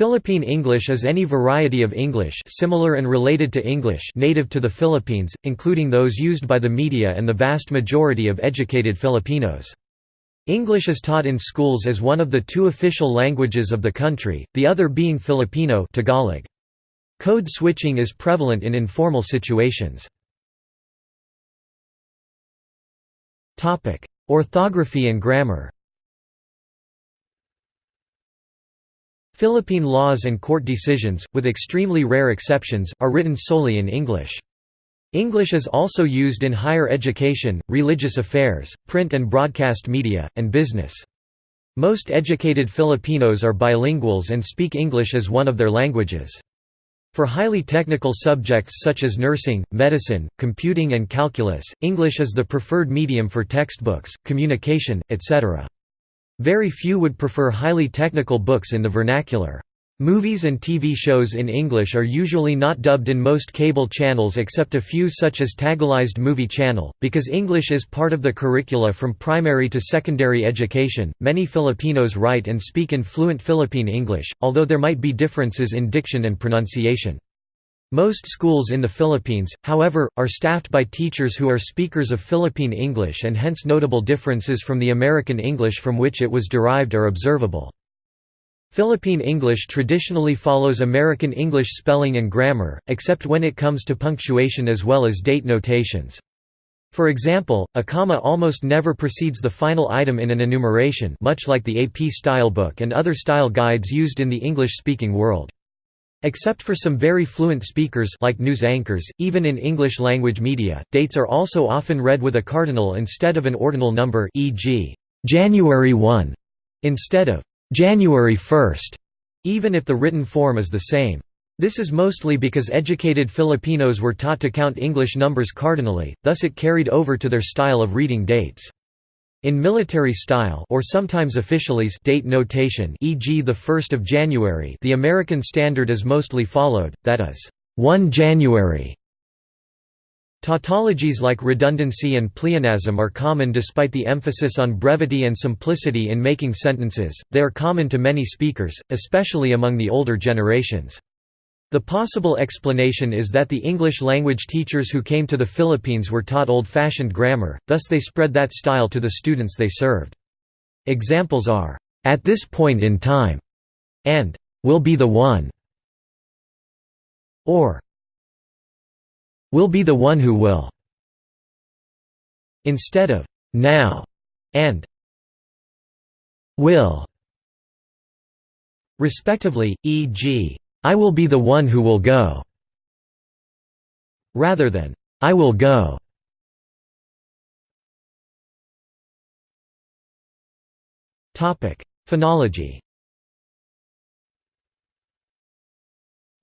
Philippine English is any variety of English similar and related to English native to the Philippines, including those used by the media and the vast majority of educated Filipinos. English is taught in schools as one of the two official languages of the country, the other being Filipino Tagalog. Code switching is prevalent in informal situations. Orthography and grammar Philippine laws and court decisions, with extremely rare exceptions, are written solely in English. English is also used in higher education, religious affairs, print and broadcast media, and business. Most educated Filipinos are bilinguals and speak English as one of their languages. For highly technical subjects such as nursing, medicine, computing and calculus, English is the preferred medium for textbooks, communication, etc. Very few would prefer highly technical books in the vernacular. Movies and TV shows in English are usually not dubbed in most cable channels except a few such as Tagalized Movie Channel. Because English is part of the curricula from primary to secondary education, many Filipinos write and speak in fluent Philippine English, although there might be differences in diction and pronunciation. Most schools in the Philippines, however, are staffed by teachers who are speakers of Philippine English and hence notable differences from the American English from which it was derived are observable. Philippine English traditionally follows American English spelling and grammar, except when it comes to punctuation as well as date notations. For example, a comma almost never precedes the final item in an enumeration much like the AP Stylebook and other style guides used in the English-speaking world. Except for some very fluent speakers like news anchors, even in English-language media, dates are also often read with a cardinal instead of an ordinal number e.g., January 1, instead of January 1, even if the written form is the same. This is mostly because educated Filipinos were taught to count English numbers cardinally, thus it carried over to their style of reading dates. In military style or sometimes officialese date notation e.g. the 1st of January the American standard is mostly followed, that is, 1 January. Tautologies like redundancy and pleonasm are common despite the emphasis on brevity and simplicity in making sentences, they are common to many speakers, especially among the older generations. The possible explanation is that the English-language teachers who came to the Philippines were taught old-fashioned grammar, thus they spread that style to the students they served. Examples are, "'at this point in time' and "'will be the one' or "'will be the one who will' instead of "'now' and "'will' respectively, e.g., I will be the one who will go, rather than, I will go. Phonology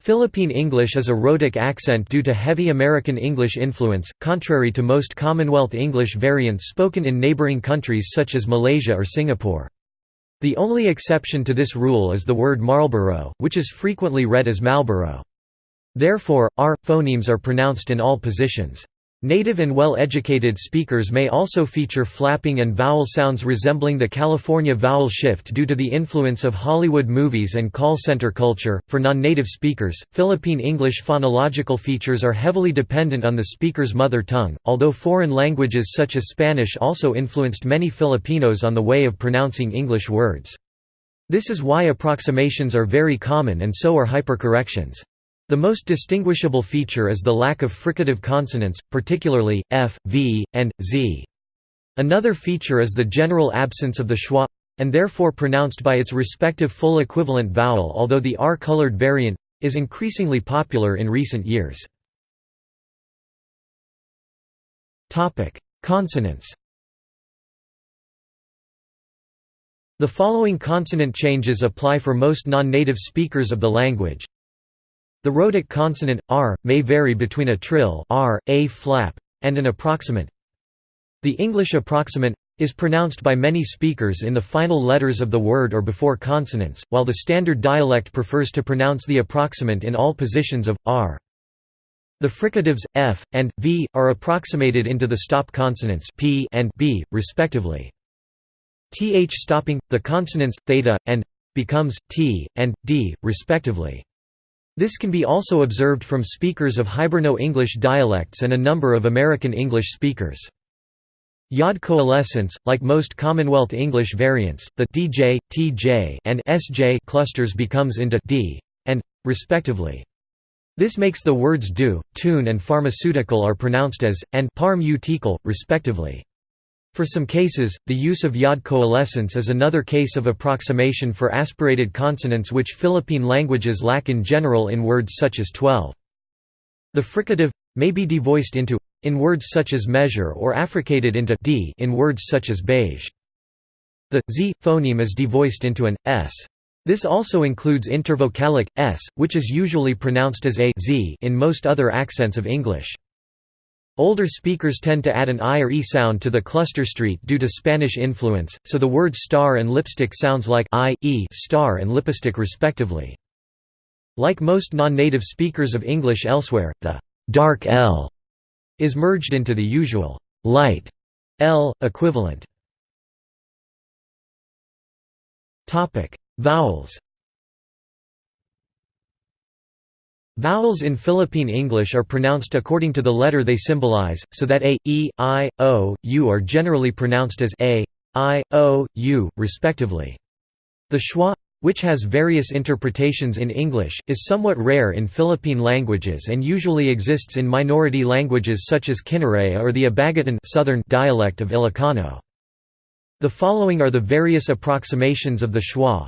Philippine English is a rhotic accent due to heavy American English influence, contrary to most Commonwealth English variants spoken in neighboring countries such as Malaysia or Singapore. The only exception to this rule is the word Marlborough, which is frequently read as Malboro. Therefore, R phonemes are pronounced in all positions. Native and well-educated speakers may also feature flapping and vowel sounds resembling the California vowel shift due to the influence of Hollywood movies and call center culture. For non-native speakers, Philippine English phonological features are heavily dependent on the speaker's mother tongue, although foreign languages such as Spanish also influenced many Filipinos on the way of pronouncing English words. This is why approximations are very common and so are hypercorrections. The most distinguishable feature is the lack of fricative consonants, particularly, f, v, and, z. Another feature is the general absence of the schwa and therefore pronounced by its respective full equivalent vowel although the R-colored variant is increasingly popular in recent years. Consonants The following consonant changes apply for most non-native speakers of the language the rhotic consonant, r, may vary between a trill r, a flap, and an approximant. The English approximant is pronounced by many speakers in the final letters of the word or before consonants, while the standard dialect prefers to pronounce the approximant in all positions of, r. The fricatives, f, and, v, are approximated into the stop consonants p and b, respectively. Th stopping, the consonants, theta, and becomes t and d, respectively. This can be also observed from speakers of Hiberno-English dialects and a number of American English speakers. Yod coalescence, like most Commonwealth English variants, the DJ, TJ, and SJ clusters becomes into d and respectively. This makes the words do, tune and pharmaceutical are pronounced as, and parm respectively. For some cases, the use of yod coalescence is another case of approximation for aspirated consonants which Philippine languages lack in general in words such as 12. The fricative may be devoiced into in words such as measure or affricated into d in words such as beige. The z phoneme is devoiced into an s. This also includes intervocalic s, which is usually pronounced as a z in most other accents of English. Older speakers tend to add an i or e sound to the cluster street due to Spanish influence, so the words star and lipstick sounds like i, e star and lipstick respectively. Like most non-native speakers of English elsewhere, the dark L is merged into the usual light L equivalent. Vowels. Vowels in Philippine English are pronounced according to the letter they symbolize, so that a, e, i, o, u are generally pronounced as a, i, o, u, respectively. The schwa which has various interpretations in English, is somewhat rare in Philippine languages and usually exists in minority languages such as Kinaray or the Abagatan southern dialect of Ilocano. The following are the various approximations of the schwa.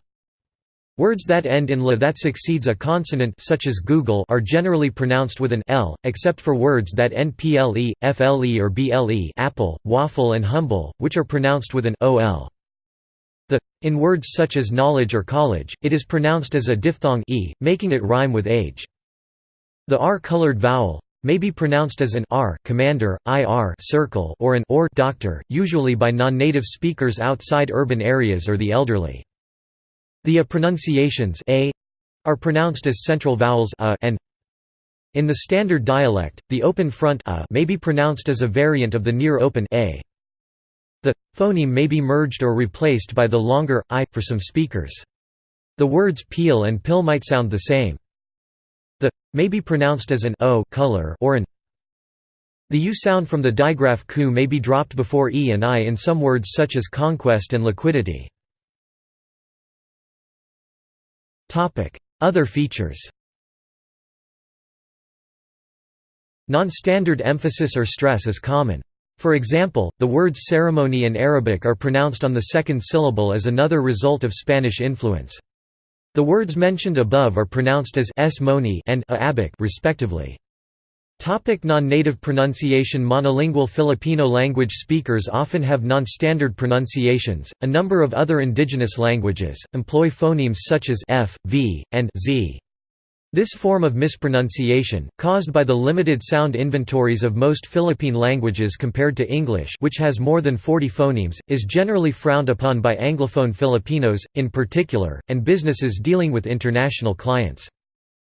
Words that end in la that succeeds a consonant such as Google are generally pronounced with an l, except for words that end ple, fle or ble apple, waffle and humble, which are pronounced with an ol. The in words such as knowledge or college, it is pronounced as a diphthong e, making it rhyme with age. The r-colored vowel may be pronounced as an r commander, ir circle or an or doctor, usually by non-native speakers outside urban areas or the elderly. The a pronunciations a are pronounced as central vowels a and in the standard dialect, the open front a may be pronounced as a variant of the near open a. The phoneme may be merged or replaced by the longer i for some speakers. The words peel and pill might sound the same. The may be pronounced as an o color or an the u sound from the digraph ku may be dropped before e and i in some words such as conquest and liquidity. Other features Non-standard emphasis or stress is common. For example, the words ceremony and Arabic are pronounced on the second syllable as another result of Spanish influence. The words mentioned above are pronounced as s moni and a respectively. Non-native pronunciation Monolingual Filipino language speakers often have non-standard pronunciations. A number of other indigenous languages employ phonemes such as f, v, and z. This form of mispronunciation, caused by the limited sound inventories of most Philippine languages compared to English which has more than 40 phonemes, is generally frowned upon by Anglophone Filipinos, in particular, and businesses dealing with international clients.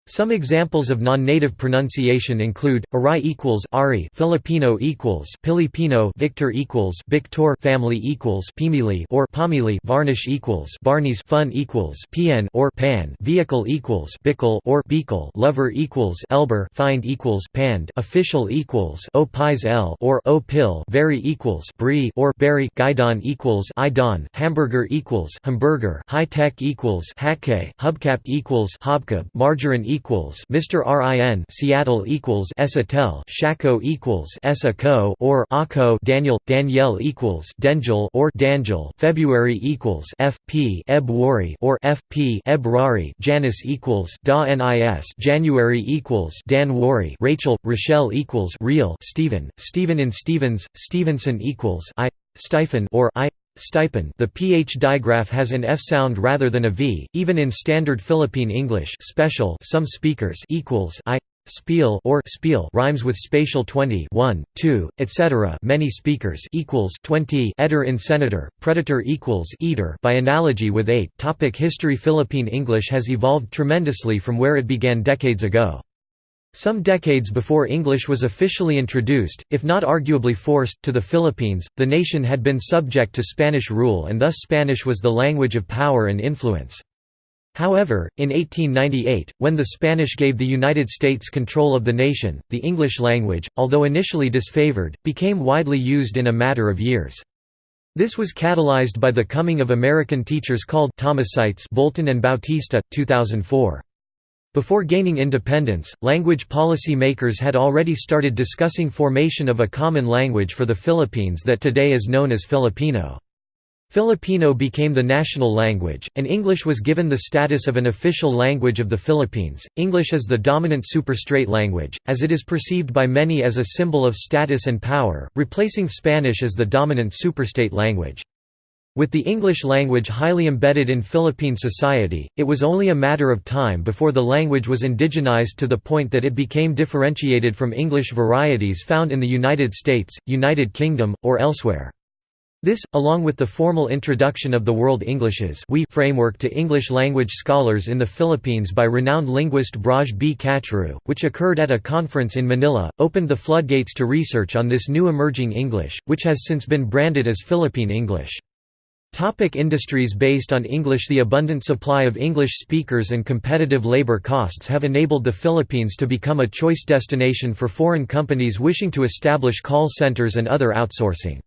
Some examples of non-native pronunciation include Arai equals Ari, Filipino equals Filipino, Victor equals Victor, Family equals Pimili or Pamili, Varnish equals Barney's, Fun equals Pien or Pan, Vehicle equals Bickle or Beakle, Lover equals Elber, Find equals Pand, Official equals O Pies L or O Pill, Very equals Brie or Berry, Guidon equals Idon, Hamburger equals Hamburger, High Tech equals Hakke, Hubcap equals Hobcab, Margarine equals Mr. RIN Seattle equals Esatel Shaco equals Esaco or Ako Daniel Danielle equals Dengel or Dangel February equals FP Ebwari or FP Ebrari Janice equals Da NIS January equals Dan Wari Rachel Rochelle equals Real Stephen Stephen in Stevens Stevenson equals I Stipend or I Stipend. The ph digraph has an f sound rather than a v, even in standard Philippine English special some speakers equals i spiel or spiel rhymes with spatial 20 1 2 etc many speakers equals 20 etter in senator predator equals eater. By analogy with 8 topic history. Philippine english has evolved tremendously from where it began decades ago some decades before English was officially introduced, if not arguably forced, to the Philippines, the nation had been subject to Spanish rule and thus Spanish was the language of power and influence. However, in 1898, when the Spanish gave the United States control of the nation, the English language, although initially disfavored, became widely used in a matter of years. This was catalyzed by the coming of American teachers called Thomasites Bolton and Bautista, 2004. Before gaining independence, language policy makers had already started discussing formation of a common language for the Philippines that today is known as Filipino. Filipino became the national language, and English was given the status of an official language of the Philippines. English is the dominant superstrate language, as it is perceived by many as a symbol of status and power, replacing Spanish as the dominant superstate language. With the English language highly embedded in Philippine society, it was only a matter of time before the language was indigenized to the point that it became differentiated from English varieties found in the United States, United Kingdom, or elsewhere. This, along with the formal introduction of the World Englishes we framework to English language scholars in the Philippines by renowned linguist Braj B. Kachru, which occurred at a conference in Manila, opened the floodgates to research on this new emerging English, which has since been branded as Philippine English. Topic industries Based on English The abundant supply of English speakers and competitive labor costs have enabled the Philippines to become a choice destination for foreign companies wishing to establish call centers and other outsourcing.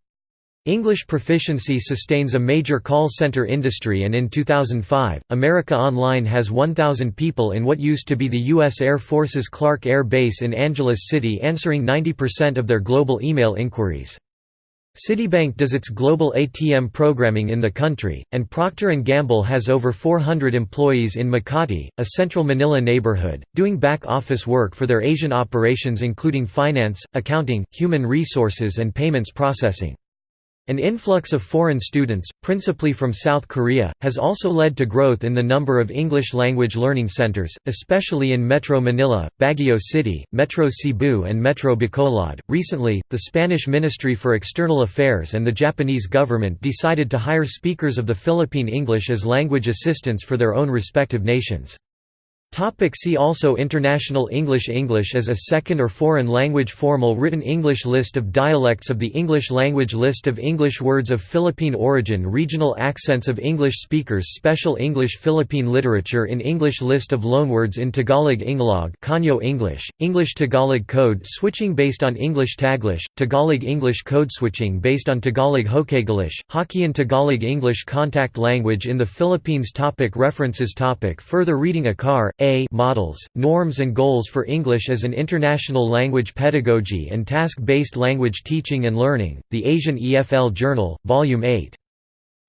English proficiency sustains a major call center industry and in 2005, America Online has 1,000 people in what used to be the U.S. Air Force's Clark Air Base in Angeles City answering 90% of their global email inquiries. Citibank does its global ATM programming in the country, and Procter & Gamble has over 400 employees in Makati, a central Manila neighborhood, doing back-office work for their Asian operations including finance, accounting, human resources and payments processing. An influx of foreign students, principally from South Korea, has also led to growth in the number of English language learning centers, especially in Metro Manila, Baguio City, Metro Cebu, and Metro Bacolod. Recently, the Spanish Ministry for External Affairs and the Japanese government decided to hire speakers of the Philippine English as language assistants for their own respective nations. Topic see also International English English as a second or foreign language formal written English List of dialects of the English language List of English words of Philippine origin Regional accents of English speakers Special English Philippine literature in English List of loanwords in Tagalog Inglog Konyo English, English Tagalog code switching based on English Taglish, Tagalog English code switching based on Tagalog Hokaglish, Hokkien Tagalog English contact language in the Philippines topic References topic Further reading Akar, a models, norms and goals for English as an international language pedagogy and task-based language teaching and learning, The Asian EFL Journal, Volume 8.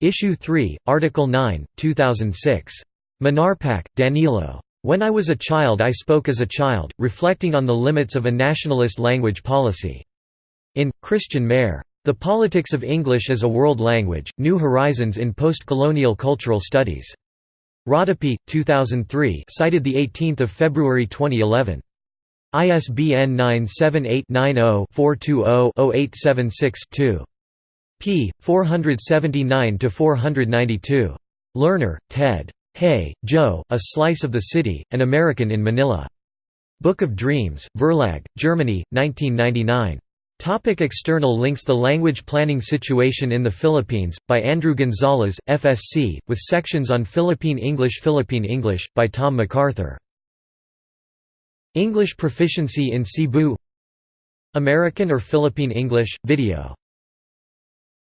Issue 3, Article 9, 2006. Manarpaac, Danilo. When I was a child I spoke as a child, reflecting on the limits of a nationalist language policy. In, Christian Mair. The Politics of English as a World Language, New Horizons in Post-Colonial Cultural Studies. Rodopi, 2003 cited 18 February 2011. ISBN 978-90-420-0876-2. p. 479–492. Lerner, Ted. Hey, Joe, A Slice of the City, An American in Manila. Book of Dreams, Verlag, Germany, 1999. Topic external links The Language Planning Situation in the Philippines, by Andrew Gonzalez, FSC, with sections on Philippine English Philippine English, by Tom McArthur. English Proficiency in Cebu American or Philippine English, video